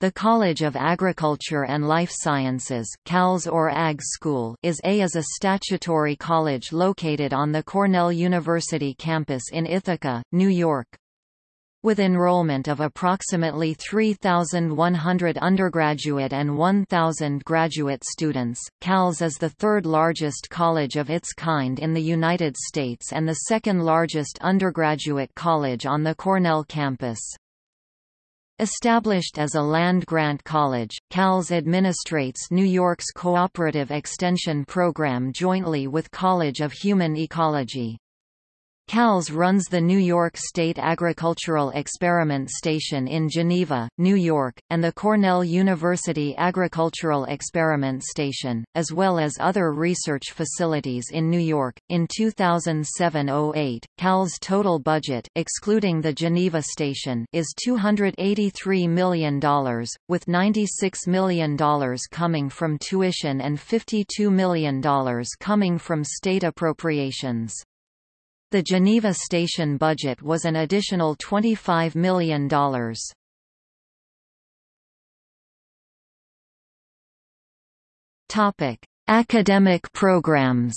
The College of Agriculture and Life Sciences CALS or Ag School is a is a statutory college located on the Cornell University campus in Ithaca, New York. With enrollment of approximately 3,100 undergraduate and 1,000 graduate students, CALS is the third largest college of its kind in the United States and the second largest undergraduate college on the Cornell campus. Established as a land-grant college, CALS administrates New York's Cooperative Extension Program jointly with College of Human Ecology. CALS runs the New York State Agricultural Experiment Station in Geneva, New York, and the Cornell University Agricultural Experiment Station, as well as other research facilities in New York. In 2007-08, CALS total budget excluding the Geneva station is $283 million, with $96 million coming from tuition and $52 million coming from state appropriations. The Geneva station budget was an additional $25 million. Topic: Academic programs.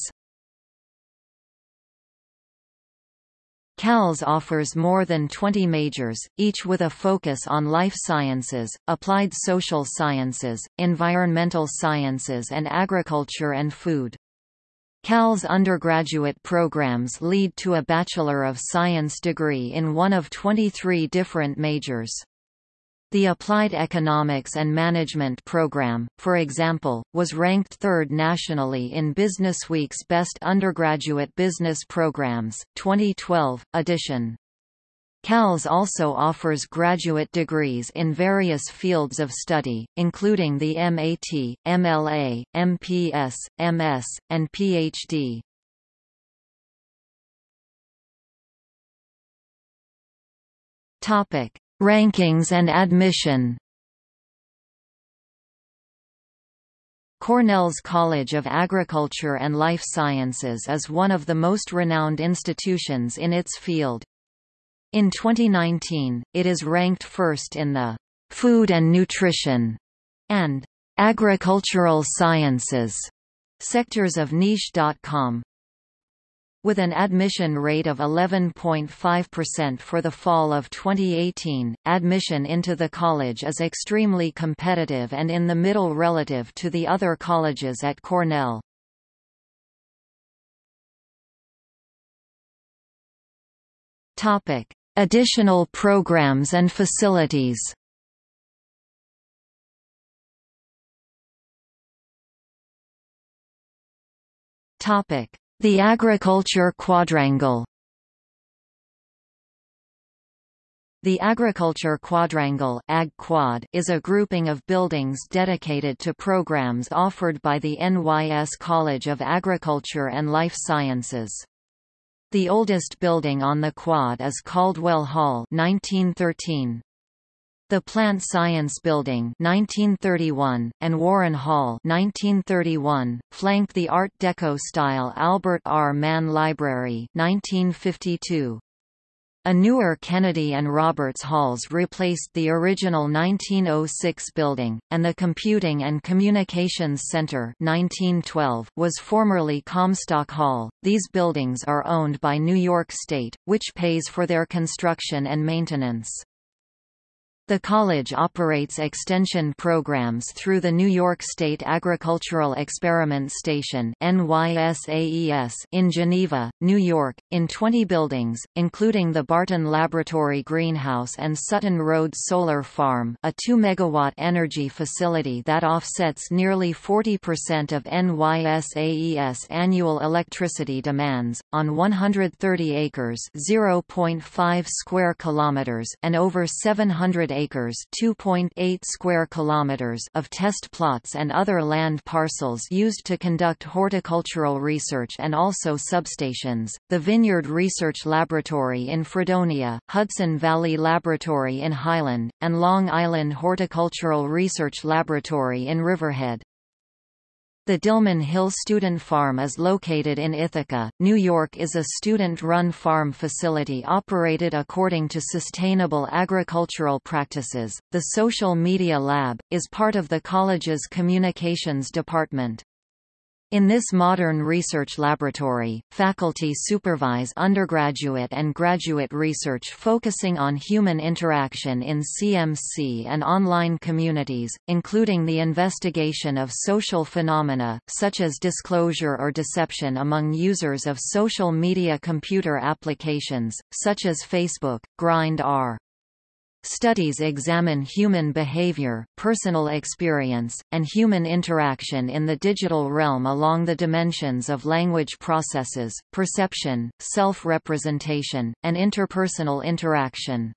CALS offers more than 20 majors, each with a focus on life sciences, applied social sciences, environmental sciences and agriculture and food. CAL's undergraduate programs lead to a Bachelor of Science degree in one of 23 different majors. The Applied Economics and Management program, for example, was ranked third nationally in Businessweek's Best Undergraduate Business Programs, 2012, edition. CALS also offers graduate degrees in various fields of study, including the MAT, MLA, MPS, MS, and PhD. Topic: Rankings and admission. Cornell's College of Agriculture and Life Sciences is one of the most renowned institutions in its field. In 2019, it is ranked first in the Food and Nutrition and Agricultural Sciences sectors of niche.com. With an admission rate of 11.5% for the fall of 2018, admission into the college is extremely competitive and in the middle relative to the other colleges at Cornell. Topic: Additional programs and facilities The Agriculture Quadrangle The Agriculture Quadrangle Ag -Quad is a grouping of buildings dedicated to programs offered by the NYS College of Agriculture and Life Sciences. The oldest building on the quad is Caldwell Hall 1913. The Plant Science Building 1931, and Warren Hall 1931, flank the Art Deco-style Albert R. Mann Library 1952. A newer Kennedy and Roberts Halls replaced the original 1906 building, and the Computing and Communications Center 1912 was formerly Comstock Hall. These buildings are owned by New York State, which pays for their construction and maintenance. The college operates extension programs through the New York State Agricultural Experiment Station in Geneva, New York, in 20 buildings, including the Barton Laboratory Greenhouse and Sutton Road Solar Farm a 2 megawatt energy facility that offsets nearly 40% of NYSAES annual electricity demands, on 130 acres 0.5 square kilometers and over 700 acres (2.8 square kilometers) of test plots and other land parcels used to conduct horticultural research and also substations. The Vineyard Research Laboratory in Fredonia, Hudson Valley Laboratory in Highland, and Long Island Horticultural Research Laboratory in Riverhead. The Dilmun Hill Student Farm is located in Ithaca, New York is a student-run farm facility operated according to sustainable agricultural practices. The Social Media Lab, is part of the college's communications department. In this modern research laboratory, faculty supervise undergraduate and graduate research focusing on human interaction in CMC and online communities, including the investigation of social phenomena, such as disclosure or deception among users of social media computer applications, such as Facebook, Grindr. Studies examine human behavior, personal experience, and human interaction in the digital realm along the dimensions of language processes, perception, self-representation, and interpersonal interaction.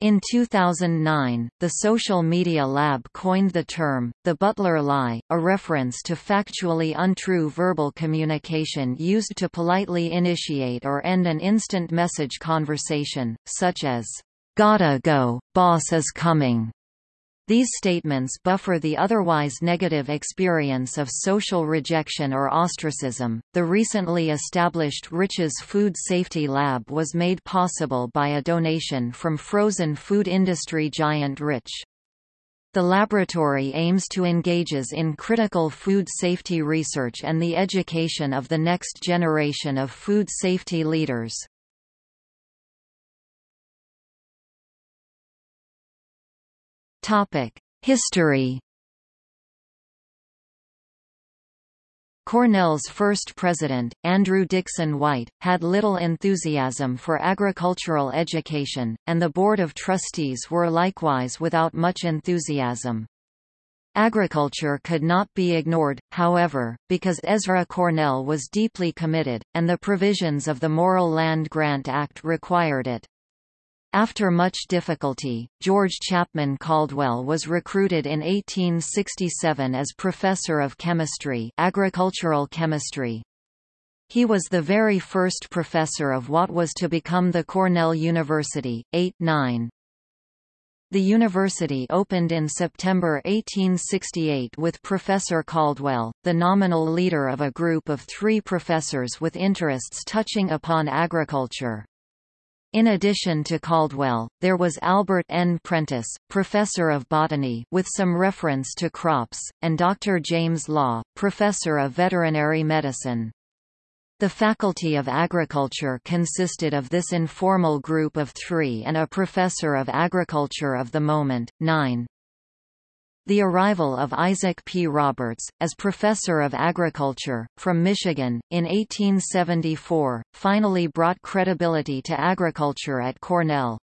In 2009, the Social Media Lab coined the term, the Butler Lie, a reference to factually untrue verbal communication used to politely initiate or end an instant message conversation, such as Gotta go, boss is coming. These statements buffer the otherwise negative experience of social rejection or ostracism. The recently established Rich's Food Safety Lab was made possible by a donation from frozen food industry giant Rich. The laboratory aims to engages in critical food safety research and the education of the next generation of food safety leaders. History Cornell's first president, Andrew Dickson White, had little enthusiasm for agricultural education, and the Board of Trustees were likewise without much enthusiasm. Agriculture could not be ignored, however, because Ezra Cornell was deeply committed, and the provisions of the Morrill Land Grant Act required it. After much difficulty, George Chapman Caldwell was recruited in 1867 as professor of chemistry, agricultural chemistry. He was the very first professor of what was to become the Cornell University. 8-9. The university opened in September 1868 with Professor Caldwell, the nominal leader of a group of three professors with interests touching upon agriculture. In addition to Caldwell, there was Albert N. Prentiss, professor of botany with some reference to crops, and Dr. James Law, professor of veterinary medicine. The Faculty of Agriculture consisted of this informal group of three and a professor of agriculture of the moment, nine. The arrival of Isaac P. Roberts, as Professor of Agriculture, from Michigan, in 1874, finally brought credibility to agriculture at Cornell.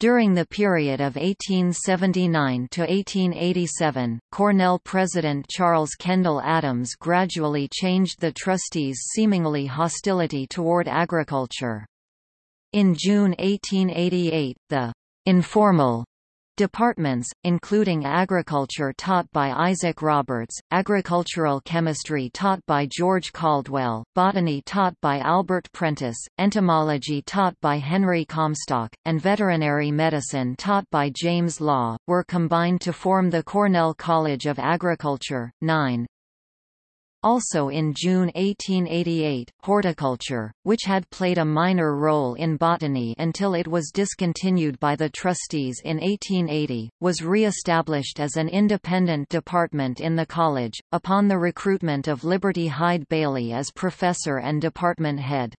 During the period of 1879 to 1887, Cornell President Charles Kendall Adams gradually changed the trustees' seemingly hostility toward agriculture. In June 1888, the informal Departments, including agriculture taught by Isaac Roberts, agricultural chemistry taught by George Caldwell, botany taught by Albert Prentiss, entomology taught by Henry Comstock, and veterinary medicine taught by James Law, were combined to form the Cornell College of Agriculture. 9. Also in June 1888, horticulture, which had played a minor role in botany until it was discontinued by the trustees in 1880, was re-established as an independent department in the college, upon the recruitment of Liberty Hyde Bailey as professor and department head.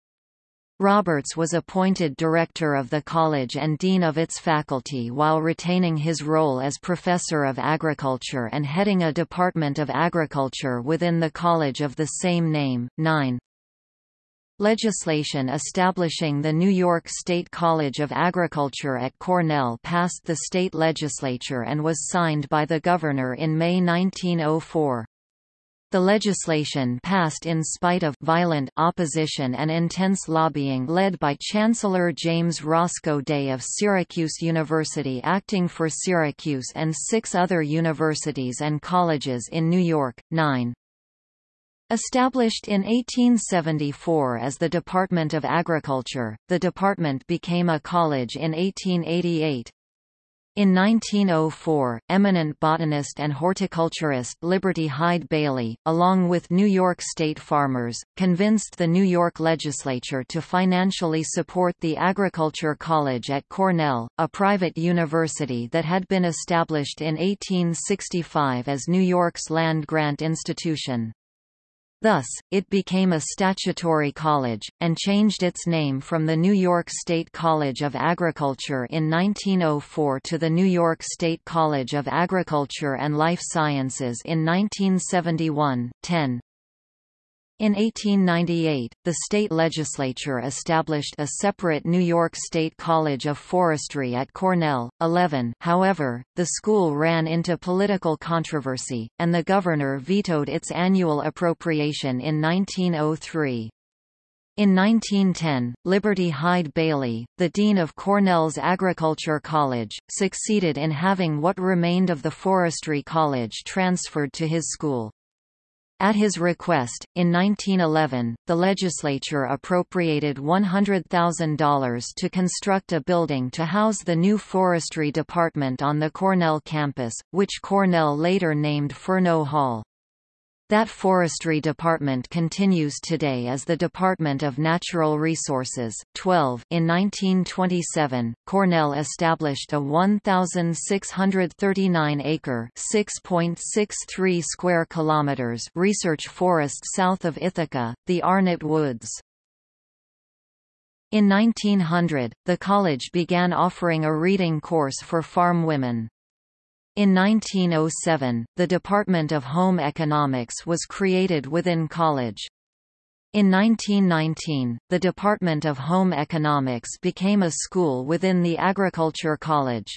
Roberts was appointed director of the college and dean of its faculty while retaining his role as professor of agriculture and heading a department of agriculture within the college of the same name. 9. Legislation establishing the New York State College of Agriculture at Cornell passed the state legislature and was signed by the governor in May 1904. The legislation passed in spite of violent opposition and intense lobbying led by Chancellor James Roscoe Day of Syracuse University acting for Syracuse and six other universities and colleges in New York. 9. Established in 1874 as the Department of Agriculture, the department became a college in 1888. In 1904, eminent botanist and horticulturist Liberty Hyde Bailey, along with New York State farmers, convinced the New York legislature to financially support the Agriculture College at Cornell, a private university that had been established in 1865 as New York's land-grant institution. Thus, it became a statutory college, and changed its name from the New York State College of Agriculture in 1904 to the New York State College of Agriculture and Life Sciences in 1971. 10. In 1898, the state legislature established a separate New York State College of Forestry at Cornell. 11. However, the school ran into political controversy, and the governor vetoed its annual appropriation in 1903. In 1910, Liberty Hyde Bailey, the dean of Cornell's Agriculture College, succeeded in having what remained of the Forestry College transferred to his school. At his request, in 1911, the legislature appropriated $100,000 to construct a building to house the new forestry department on the Cornell campus, which Cornell later named Fernow Hall. That forestry department continues today as the Department of Natural Resources. 12 In 1927, Cornell established a 1,639-acre (6.63 square kilometers) research forest south of Ithaca, the Arnot Woods. In 1900, the college began offering a reading course for farm women. In 1907, the Department of Home Economics was created within college. In 1919, the Department of Home Economics became a school within the Agriculture College.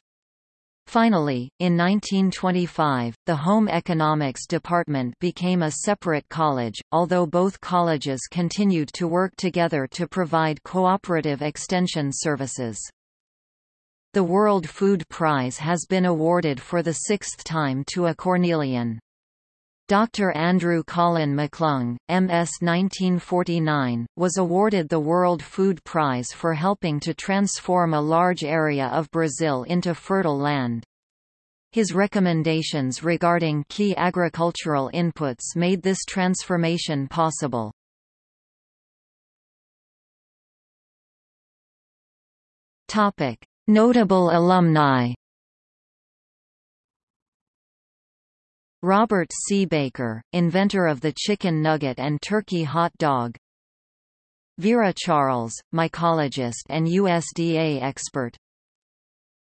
Finally, in 1925, the Home Economics Department became a separate college, although both colleges continued to work together to provide cooperative extension services. The World Food Prize has been awarded for the sixth time to a Cornellian. Dr. Andrew Colin McClung, MS 1949, was awarded the World Food Prize for helping to transform a large area of Brazil into fertile land. His recommendations regarding key agricultural inputs made this transformation possible. Topic: Notable alumni Robert C. Baker, inventor of the chicken nugget and turkey hot dog Vera Charles, mycologist and USDA expert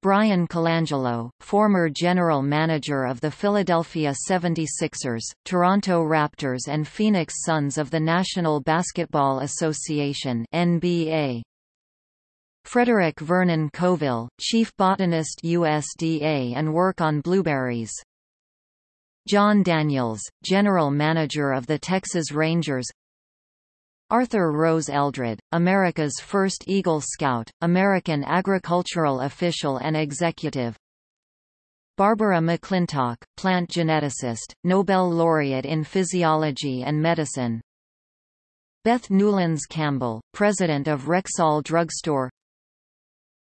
Bryan Colangelo, former general manager of the Philadelphia 76ers, Toronto Raptors and Phoenix Suns of the National Basketball Association NBA. Frederick Vernon Coville, Chief Botanist USDA and work on blueberries. Jon Daniels, General Manager of the Texas Rangers. Arthur Rose Eldred, America's first Eagle Scout, American agricultural official and executive. Barbara McClintock, plant geneticist, Nobel laureate in physiology and medicine. Beth Newlands Campbell, president of Rexall Drugstore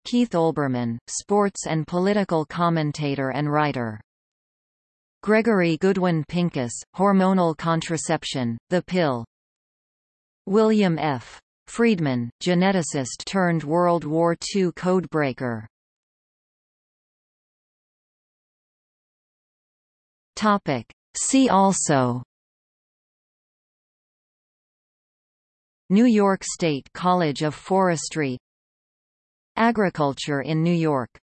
Keith Olbermann, sports and political commentator and writer. Gregory Goodwin Pincus, hormonal contraception, the pill. William F. Friedman, geneticist turned World War II codebreaker. Topic. See also New York State College of Forestry Agriculture in New York